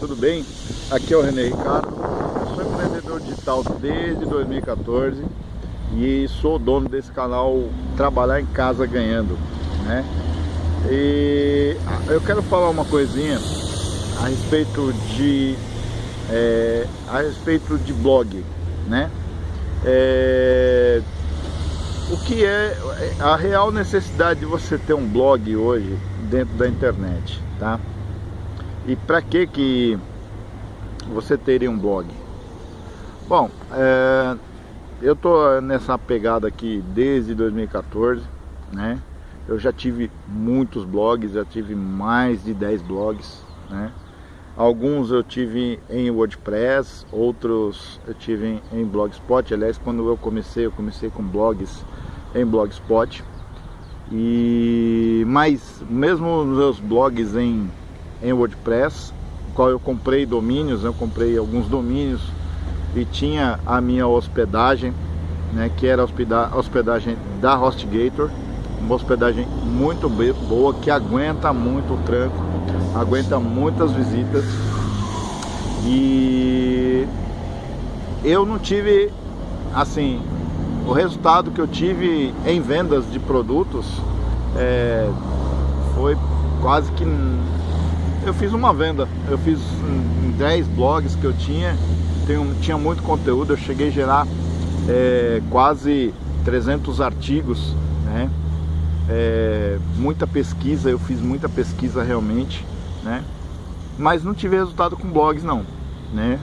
tudo bem? Aqui é o René Ricardo, sou empreendedor digital desde 2014 e sou dono desse canal Trabalhar em Casa Ganhando, né? E eu quero falar uma coisinha a respeito de é, a respeito de blog, né? É, o que é a real necessidade de você ter um blog hoje dentro da internet, tá? E para que que você teria um blog? Bom, é, eu tô nessa pegada aqui desde 2014, né? Eu já tive muitos blogs, já tive mais de 10 blogs, né? Alguns eu tive em WordPress, outros eu tive em Blogspot. Aliás, quando eu comecei, eu comecei com blogs em Blogspot. E mas mesmo nos meus blogs em, em WordPress, qual eu comprei domínios, eu comprei alguns domínios e tinha a minha hospedagem, né, que era a hospedagem da HostGator, uma hospedagem muito boa que aguenta muito o tranco, aguenta muitas visitas. E eu não tive assim o resultado que eu tive em vendas de produtos é, foi quase que eu fiz uma venda. Eu fiz 10 blogs que eu tinha. Tenho, tinha muito conteúdo. Eu cheguei a gerar é, quase 300 artigos né? É, muita pesquisa. Eu fiz muita pesquisa realmente né? Mas não tive resultado com blogs não né?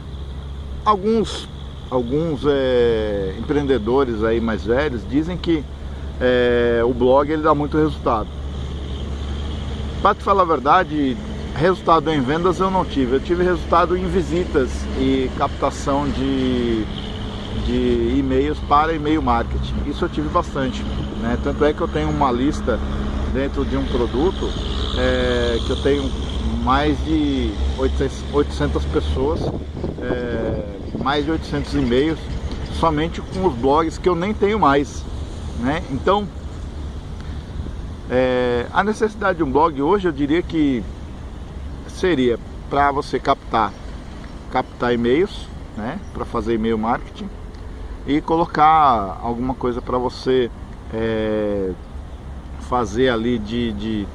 Alguns alguns é, empreendedores aí mais velhos dizem que é, o blog ele dá muito resultado. Para te falar a verdade, resultado em vendas eu não tive. Eu tive resultado em visitas e captação de, de e-mails para e-mail marketing. Isso eu tive bastante. Né? Tanto é que eu tenho uma lista dentro de um produto é, que eu tenho mais de 800, 800 pessoas é, mais de 800 e-mails somente com os blogs que eu nem tenho mais, né? Então, é, a necessidade de um blog hoje eu diria que seria para você captar, captar e-mails, né? Para fazer e-mail marketing e colocar alguma coisa para você é, fazer ali de, de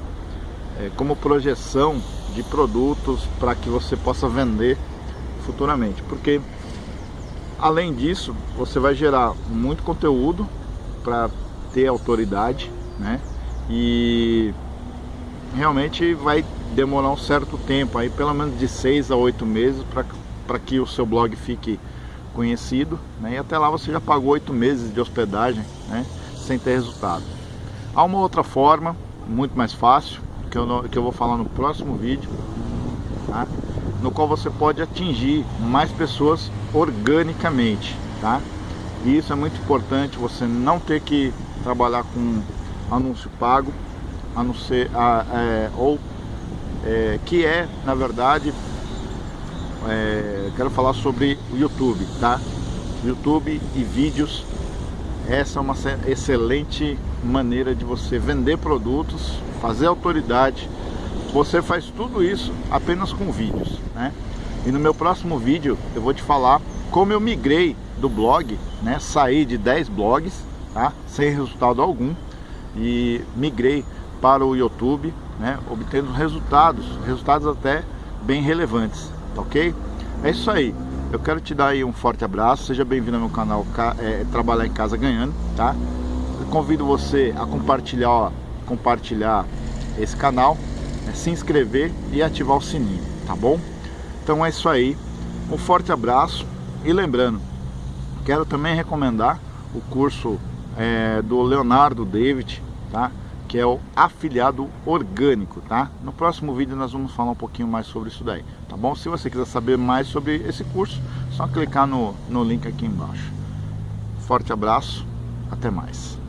é, como projeção de produtos para que você possa vender futuramente, porque além disso você vai gerar muito conteúdo para ter autoridade, né? E realmente vai demorar um certo tempo, aí pelo menos de seis a oito meses para que o seu blog fique conhecido, né? E até lá você já pagou oito meses de hospedagem, né? Sem ter resultado. Há uma outra forma, muito mais fácil, que eu, que eu vou falar no próximo vídeo, tá? no qual você pode atingir mais pessoas organicamente, tá? E isso é muito importante, você não ter que trabalhar com anúncio pago, a não ser, a, é, ou é, que é, na verdade, é, quero falar sobre o YouTube, tá? YouTube e vídeos, essa é uma excelente maneira de você vender produtos, fazer autoridade, você faz tudo isso apenas com vídeos, né? E no meu próximo vídeo eu vou te falar como eu migrei do blog, né? Saí de 10 blogs, tá? Sem resultado algum e migrei para o YouTube, né? Obtendo resultados, resultados até bem relevantes, tá ok? É isso aí. Eu quero te dar aí um forte abraço, seja bem-vindo ao meu canal é, Trabalhar em Casa Ganhando, tá? Eu convido você a compartilhar, ó, compartilhar esse canal é se inscrever e ativar o sininho, tá bom? Então é isso aí, um forte abraço e lembrando, quero também recomendar o curso é, do Leonardo David, tá? Que é o afiliado orgânico, tá? No próximo vídeo nós vamos falar um pouquinho mais sobre isso daí, tá bom? Se você quiser saber mais sobre esse curso, só clicar no, no link aqui embaixo. Forte abraço, até mais.